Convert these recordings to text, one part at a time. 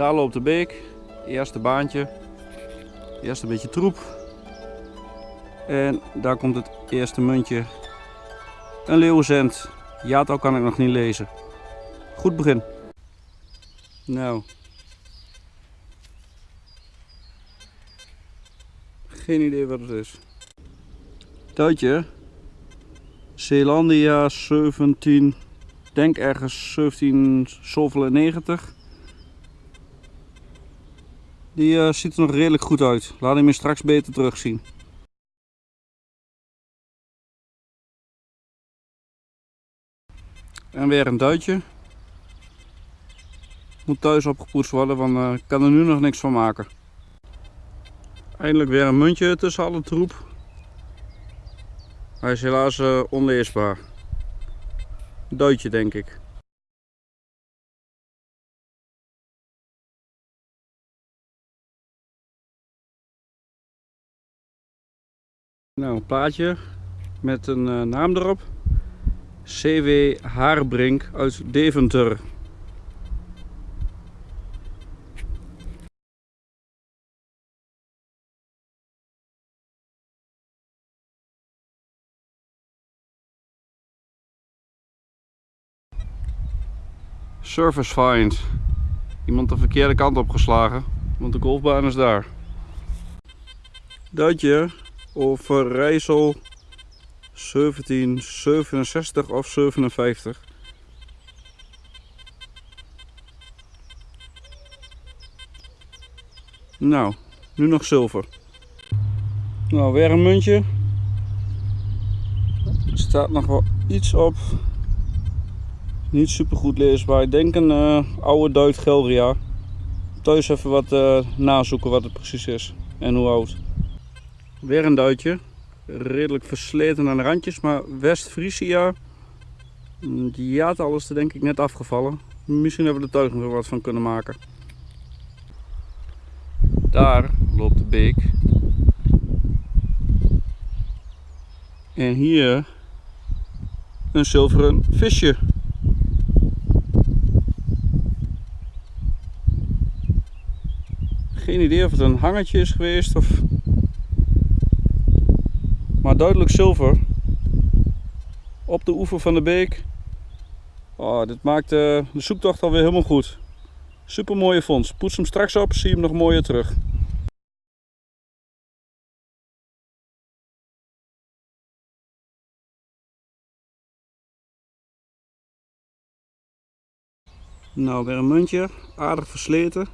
Daar loopt de beek. Eerste baantje. Eerst een beetje troep. En daar komt het eerste muntje. Een leeuwenzend. Jaartal kan ik nog niet lezen. Goed begin. Nou. Geen idee wat het is. Tuitje. Zeelandia 17. Denk ergens 1797. Die uh, ziet er nog redelijk goed uit. Laat hem je straks beter terugzien. En weer een duitje. Moet thuis opgepoetst worden, want uh, ik kan er nu nog niks van maken. Eindelijk weer een muntje tussen alle troep. Hij is helaas uh, onleesbaar. Duitje denk ik. Nou, een plaatje met een uh, naam erop. CW Haarbrink uit Deventer. Service find. Iemand de verkeerde kant opgeslagen, want de golfbaan is daar. Duitje of Rijssel 1767 of 57. Nou, nu nog zilver. Nou, weer een muntje. Er staat nog wel iets op. Niet super goed leesbaar. Ik denk een uh, oude Duit Gelria. Thuis even wat uh, nazoeken wat het precies is en hoe oud. Weer een duitje. Redelijk versleten aan de randjes, maar West-Friesia. Die jaartal is er denk ik net afgevallen. Misschien hebben we er thuis nog wat van kunnen maken. Daar loopt de beek. En hier een zilveren visje. Geen idee of het een hangertje is geweest of maar duidelijk zilver op de oever van de beek. Oh, dit maakt de zoektocht alweer helemaal goed. Super mooie vondst. Poets hem straks op, zie hem nog mooier terug. Nou, weer een muntje. Aardig versleten.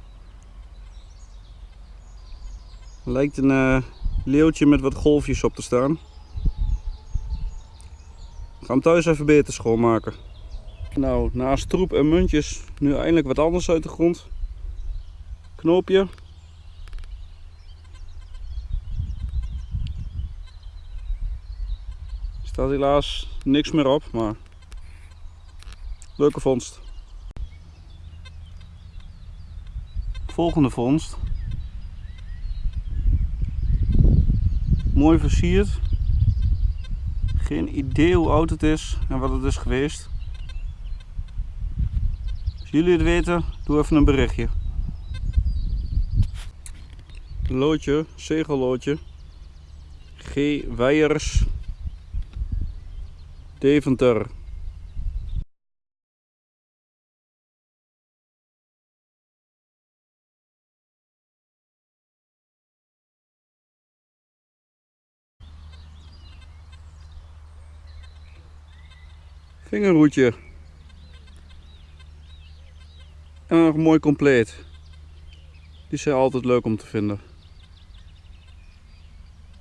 Lijkt een uh, leeuwtje met wat golfjes op te staan. Ik ga hem thuis even beter schoonmaken. Nou, naast troep en muntjes nu eindelijk wat anders uit de grond. Knoopje. Staat helaas niks meer op, maar leuke vondst. Volgende vondst. Mooi versierd. Geen idee hoe oud het is en wat het is geweest. Als jullie het weten, doe even een berichtje. Loodje, zegelloodje. G. Weijers. Deventer. Vingerhoedje. En nog mooi compleet. Die zijn altijd leuk om te vinden.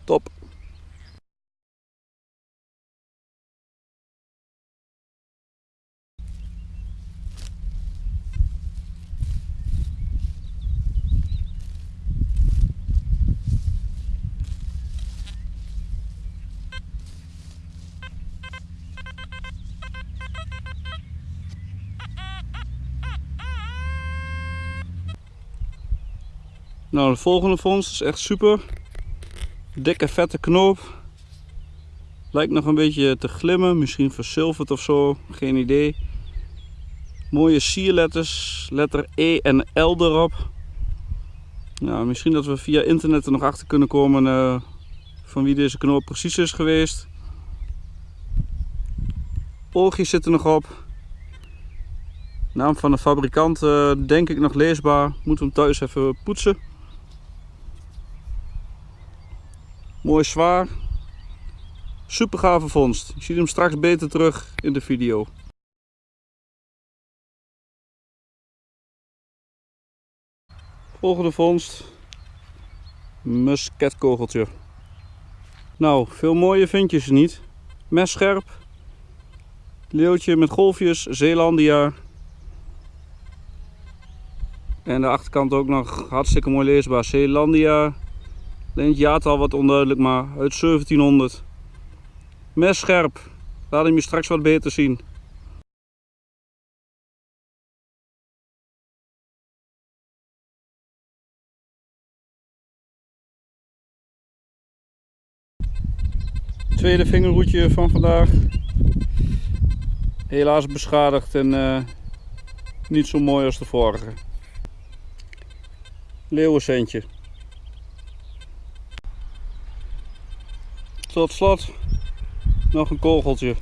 Top. Nou, de volgende vondst is echt super. Dikke vette knoop. Lijkt nog een beetje te glimmen, misschien verzilverd of zo, geen idee. Mooie sierletters, letter E en L erop. Nou, misschien dat we via internet er nog achter kunnen komen eh, van wie deze knoop precies is geweest. Oogjes zitten nog op. Naam van de fabrikant eh, denk ik nog leesbaar. Moeten we hem thuis even poetsen. Mooi zwaar. Super gave vondst. Je ziet hem straks beter terug in de video. Volgende vondst. Musketkogeltje. Nou, veel mooie vind je ze niet. Messcherp. Leeuwtje met golfjes, Zeelandia. En de achterkant ook nog hartstikke mooi leesbaar. Zeelandia. Alleen het jaartal wat onduidelijk, maar uit 1700. Messcherp. Laat hem je straks wat beter zien. Tweede vingerhoedje van vandaag. Helaas beschadigd en uh, niet zo mooi als de vorige. Leeuwencentje. Tot slot nog een kogeltje.